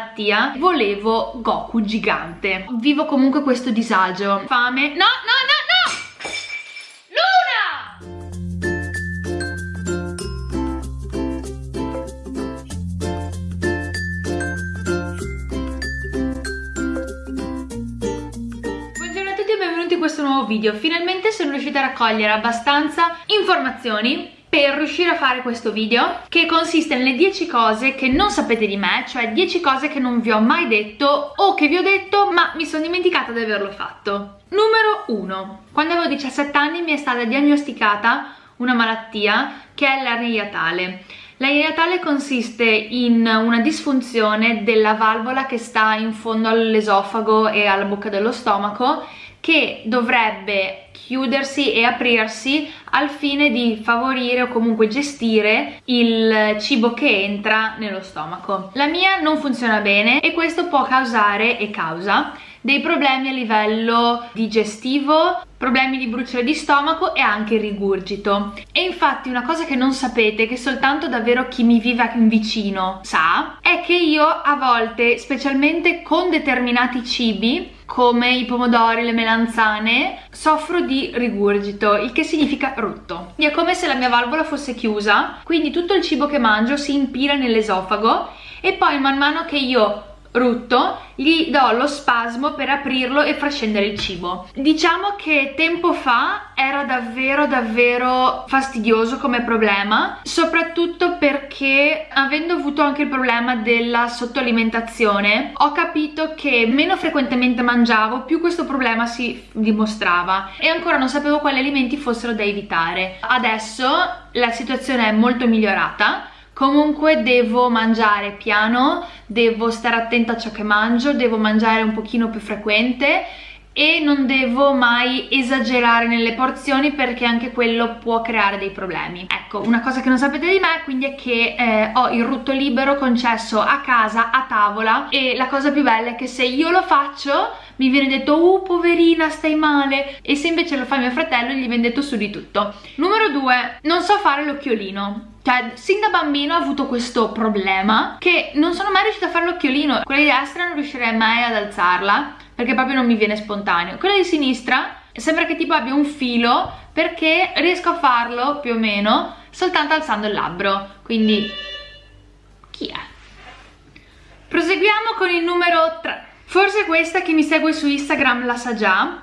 malattia volevo Goku gigante. Vivo comunque questo disagio. Fame. No no no questo nuovo video. Finalmente sono riuscita a raccogliere abbastanza informazioni per riuscire a fare questo video che consiste nelle 10 cose che non sapete di me, cioè 10 cose che non vi ho mai detto o che vi ho detto ma mi sono dimenticata di averlo fatto. Numero 1. Quando avevo 17 anni mi è stata diagnosticata una malattia che è l'ernia iatale. L'ernia iatale consiste in una disfunzione della valvola che sta in fondo all'esofago e alla bocca dello stomaco che dovrebbe chiudersi e aprirsi al fine di favorire o comunque gestire il cibo che entra nello stomaco. La mia non funziona bene e questo può causare e causa dei problemi a livello digestivo, problemi di bruciore di stomaco e anche rigurgito. E infatti una cosa che non sapete, che soltanto davvero chi mi vive vicino sa, è che io a volte, specialmente con determinati cibi, come i pomodori, le melanzane, soffro di rigurgito, il che significa rutto. È come se la mia valvola fosse chiusa, quindi tutto il cibo che mangio si impila nell'esofago e poi man mano che io rutto gli do lo spasmo per aprirlo e far scendere il cibo. Diciamo che tempo fa era davvero davvero fastidioso come problema soprattutto perché avendo avuto anche il problema della sottoalimentazione ho capito che meno frequentemente mangiavo più questo problema si dimostrava e ancora non sapevo quali alimenti fossero da evitare. Adesso la situazione è molto migliorata comunque devo mangiare piano, devo stare attenta a ciò che mangio, devo mangiare un pochino più frequente e non devo mai esagerare nelle porzioni perché anche quello può creare dei problemi. Ecco, una cosa che non sapete di me quindi è che eh, ho il rutto libero concesso a casa, a tavola e la cosa più bella è che se io lo faccio mi viene detto oh poverina stai male e se invece lo fa mio fratello gli viene detto su di tutto. Numero due, non so fare l'occhiolino cioè, sin da bambino ho avuto questo problema che non sono mai riuscita a fare l'occhiolino. Quella di destra non riuscirei mai ad alzarla perché proprio non mi viene spontaneo. Quella di sinistra sembra che tipo abbia un filo perché riesco a farlo più o meno soltanto alzando il labbro. Quindi, chi è? Proseguiamo con il numero 3. Forse questa chi mi segue su Instagram la sa già,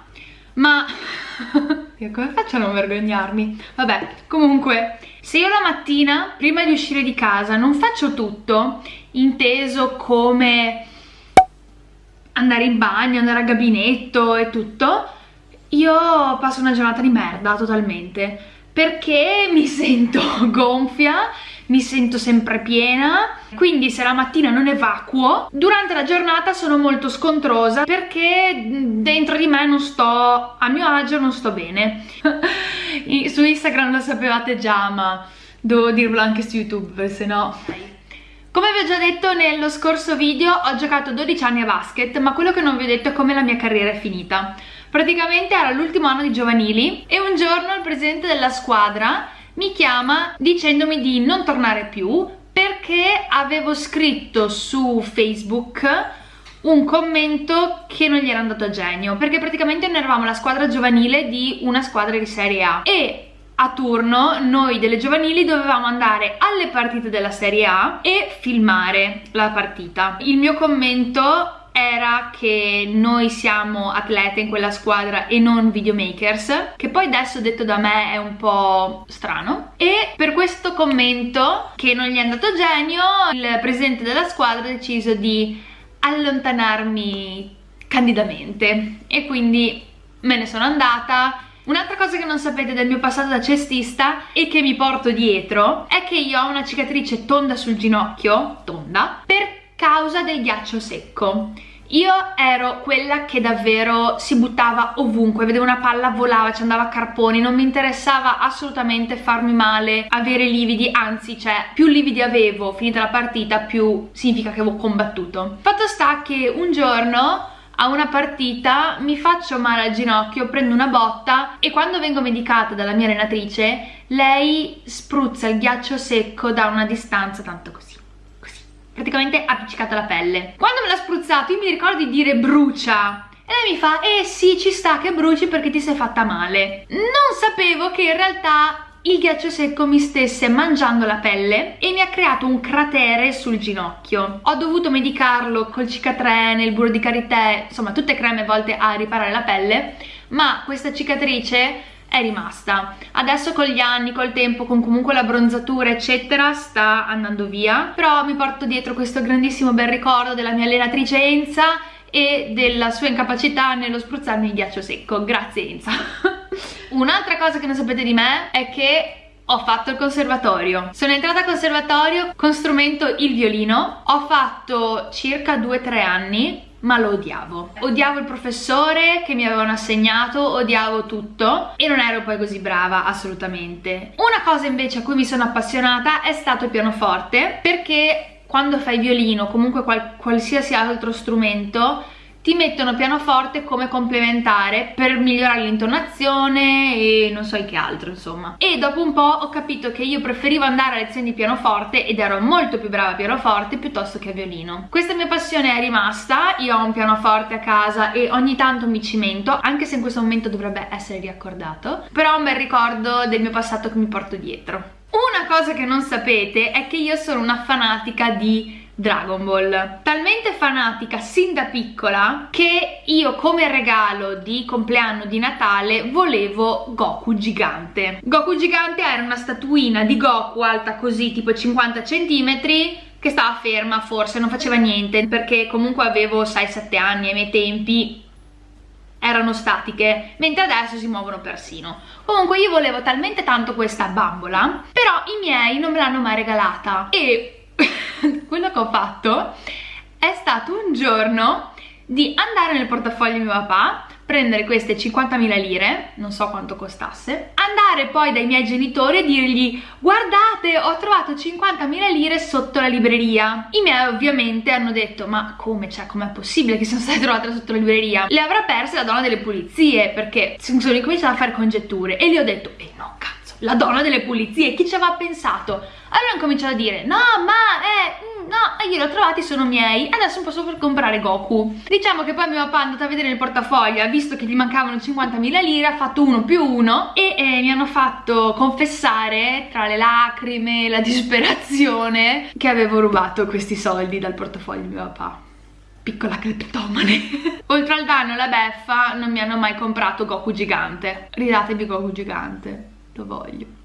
ma... come faccio a non vergognarmi? Vabbè, comunque se io la mattina, prima di uscire di casa, non faccio tutto, inteso come andare in bagno, andare al gabinetto e tutto, io passo una giornata di merda totalmente, perché mi sento gonfia, mi sento sempre piena, quindi se la mattina non evacuo, durante la giornata sono molto scontrosa perché dentro di me non sto a mio agio, non sto bene. su Instagram lo sapevate già, ma devo dirvelo anche su YouTube, se no... Come vi ho già detto nello scorso video ho giocato 12 anni a basket ma quello che non vi ho detto è come la mia carriera è finita. Praticamente era l'ultimo anno di giovanili e un giorno il presidente della squadra mi chiama dicendomi di non tornare più perché avevo scritto su Facebook un commento che non gli era andato a genio perché praticamente noi eravamo la squadra giovanile di una squadra di Serie A e a turno noi delle giovanili dovevamo andare alle partite della Serie A e filmare la partita. Il mio commento era che noi siamo atlete in quella squadra e non videomakers, che poi adesso detto da me è un po' strano. E per questo commento, che non gli è andato genio, il presidente della squadra ha deciso di allontanarmi candidamente e quindi me ne sono andata Un'altra cosa che non sapete del mio passato da cestista e che mi porto dietro è che io ho una cicatrice tonda sul ginocchio, tonda, per causa del ghiaccio secco. Io ero quella che davvero si buttava ovunque, vedevo una palla volava, ci andava a carponi, non mi interessava assolutamente farmi male, avere lividi, anzi cioè più lividi avevo finita la partita più significa che avevo combattuto. Fatto sta che un giorno a una partita mi faccio male al ginocchio, prendo una botta e quando vengo medicata dalla mia allenatrice lei spruzza il ghiaccio secco da una distanza tanto così, così praticamente appiccicata alla pelle. Quando me l'ha spruzzato io mi ricordo di dire brucia e lei mi fa, eh sì, ci sta che bruci perché ti sei fatta male. Non sapevo che in realtà il ghiaccio secco mi stesse mangiando la pelle e mi ha creato un cratere sul ginocchio. Ho dovuto medicarlo col cicatrene, il burro di karité, insomma tutte creme volte a riparare la pelle, ma questa cicatrice è rimasta. Adesso con gli anni, col tempo, con comunque la bronzatura eccetera sta andando via, però mi porto dietro questo grandissimo bel ricordo della mia allenatrice Enza e della sua incapacità nello spruzzarmi il ghiaccio secco. Grazie Enza. Un'altra cosa che non sapete di me è che ho fatto il conservatorio. Sono entrata al conservatorio con strumento il violino. Ho fatto circa 2-3 anni ma lo odiavo. Odiavo il professore che mi avevano assegnato, odiavo tutto e non ero poi così brava assolutamente. Una cosa invece a cui mi sono appassionata è stato il pianoforte perché quando fai violino, comunque qual qualsiasi altro strumento, ti mettono pianoforte come complementare per migliorare l'intonazione e non so che altro insomma. E dopo un po' ho capito che io preferivo andare a lezioni di pianoforte ed ero molto più brava a pianoforte piuttosto che a violino. Questa mia passione è rimasta io ho un pianoforte a casa e ogni tanto mi cimento anche se in questo momento dovrebbe essere riaccordato però ho un bel ricordo del mio passato che mi porto dietro. Una cosa che non sapete è che io sono una fanatica di Dragon Ball. Talmente fanatica sin da piccola che io come regalo di compleanno di Natale volevo Goku gigante. Goku gigante era una statuina di Goku alta così tipo 50 cm che stava ferma forse non faceva niente perché comunque avevo 6-7 anni ai miei tempi erano statiche mentre adesso si muovono persino. Comunque io volevo talmente tanto questa bambola però i miei non me l'hanno mai regalata. E quello che ho fatto è stato un giorno di andare nel portafoglio di mio papà prendere queste 50.000 lire, non so quanto costasse, andare poi dai miei genitori e dirgli guardate ho trovato 50.000 lire sotto la libreria. I miei ovviamente hanno detto ma come, cioè com'è possibile che siano state trovate sotto la libreria? Le avrà perse la donna delle pulizie perché sono ricominciato a fare congetture e gli ho detto eh no la donna delle pulizie, chi ci aveva pensato? Allora hanno cominciato a dire no ma eh no, io li ho trovati, sono miei, adesso posso comprare Goku. Diciamo che poi mio papà è andato a vedere il portafoglio, ha visto che gli mancavano 50.000 lire, ha fatto uno più uno e eh, mi hanno fatto confessare tra le lacrime la disperazione che avevo rubato questi soldi dal portafoglio di mio papà. Piccola cleptomane. Oltre al danno e alla beffa non mi hanno mai comprato Goku gigante. Ridatevi Goku gigante lo voglio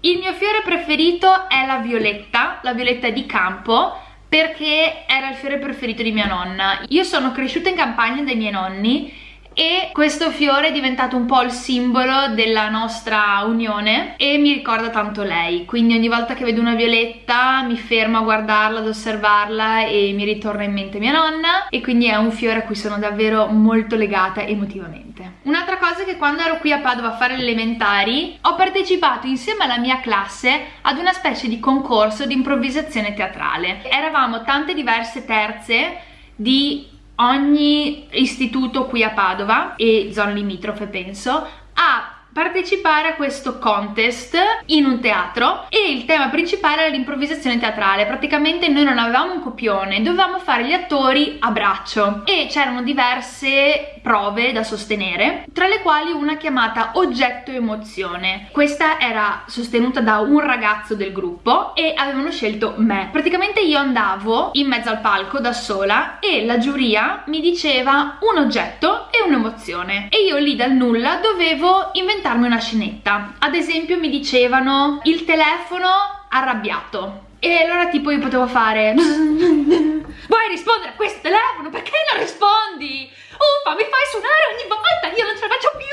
il mio fiore preferito è la violetta, la violetta di campo, perché era il fiore preferito di mia nonna. Io sono cresciuta in campagna dai miei nonni e questo fiore è diventato un po' il simbolo della nostra unione e mi ricorda tanto lei. Quindi ogni volta che vedo una violetta mi fermo a guardarla, ad osservarla e mi ritorna in mente mia nonna. E quindi è un fiore a cui sono davvero molto legata emotivamente. Un'altra cosa è che quando ero qui a Padova a fare le elementari ho partecipato insieme alla mia classe ad una specie di concorso di improvvisazione teatrale. Eravamo tante diverse terze di ogni istituto qui a Padova e zone limitrofe penso ha partecipare a questo contest in un teatro e il tema principale era l'improvvisazione teatrale. Praticamente noi non avevamo un copione dovevamo fare gli attori a braccio e c'erano diverse prove da sostenere tra le quali una chiamata oggetto emozione. Questa era sostenuta da un ragazzo del gruppo e avevano scelto me. Praticamente io andavo in mezzo al palco da sola e la giuria mi diceva un oggetto e un'emozione. E io lì dal nulla dovevo inventare inventarmi una scenetta. Ad esempio mi dicevano il telefono arrabbiato e allora tipo io potevo fare vuoi rispondere a questo telefono? Perché non rispondi? Uffa mi fai suonare ogni volta io non ce la faccio più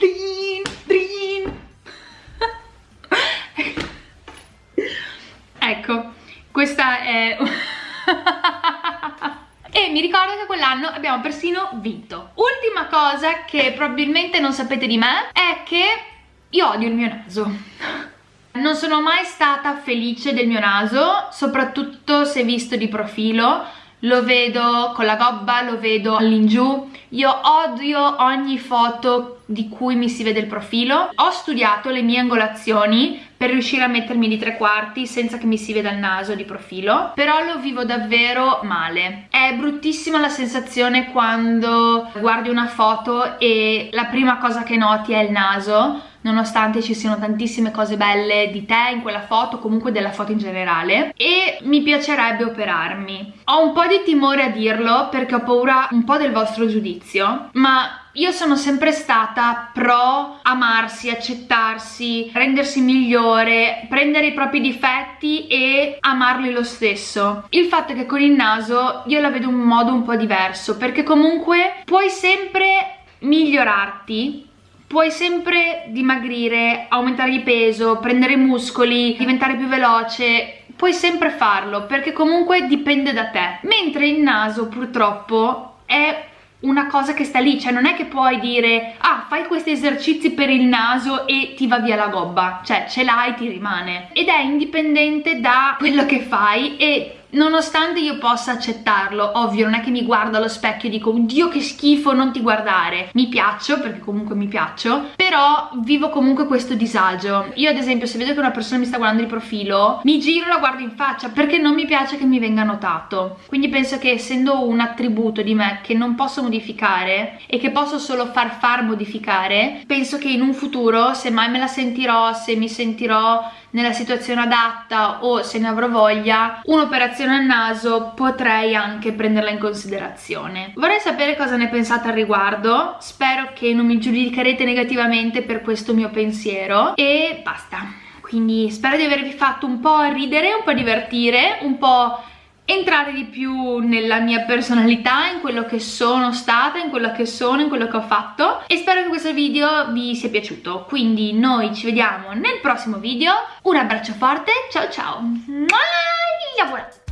drin, drin. ecco questa è e mi ricordo che quell'anno abbiamo persino vinto. Ultima cosa che probabilmente non sapete di me è che io odio il mio naso. Non sono mai stata felice del mio naso, soprattutto se visto di profilo, lo vedo con la gobba, lo vedo all'ingiù. Io odio ogni foto di cui mi si vede il profilo. Ho studiato le mie angolazioni per riuscire a mettermi di tre quarti senza che mi si veda il naso di profilo. Però lo vivo davvero male. È bruttissima la sensazione quando guardi una foto e la prima cosa che noti è il naso nonostante ci siano tantissime cose belle di te in quella foto, comunque della foto in generale. E mi piacerebbe operarmi. Ho un po' di timore a dirlo perché ho paura un po' del vostro giudizio, ma io sono sempre stata pro amarsi, accettarsi, rendersi migliore, prendere i propri difetti e amarli lo stesso. Il fatto è che con il naso io la vedo in un modo un po' diverso perché comunque puoi sempre migliorarti puoi sempre dimagrire, aumentare di peso, prendere muscoli, diventare più veloce, puoi sempre farlo perché comunque dipende da te. Mentre il naso purtroppo è una cosa che sta lì, cioè non è che puoi dire ah fai questi esercizi per il naso e ti va via la gobba, cioè ce l'hai ti rimane ed è indipendente da quello che fai e nonostante io possa accettarlo, ovvio non è che mi guardo allo specchio e dico Dio che schifo non ti guardare, mi piaccio perché comunque mi piaccio, però vivo comunque questo disagio. Io ad esempio se vedo che una persona mi sta guardando di profilo, mi giro e la guardo in faccia perché non mi piace che mi venga notato. Quindi penso che essendo un attributo di me che non posso modificare e che posso solo far far modificare, penso che in un futuro se mai me la sentirò, se mi sentirò nella situazione adatta o se ne avrò voglia un'operazione al naso potrei anche prenderla in considerazione. Vorrei sapere cosa ne pensate al riguardo. Spero che non mi giudicherete negativamente per questo mio pensiero e basta. Quindi spero di avervi fatto un po' ridere, un po' divertire, un po' entrare di più nella mia personalità, in quello che sono stata, in quello che sono, in quello che ho fatto e spero che questo video vi sia piaciuto. Quindi noi ci vediamo nel prossimo video. Un abbraccio forte, ciao ciao. Mua!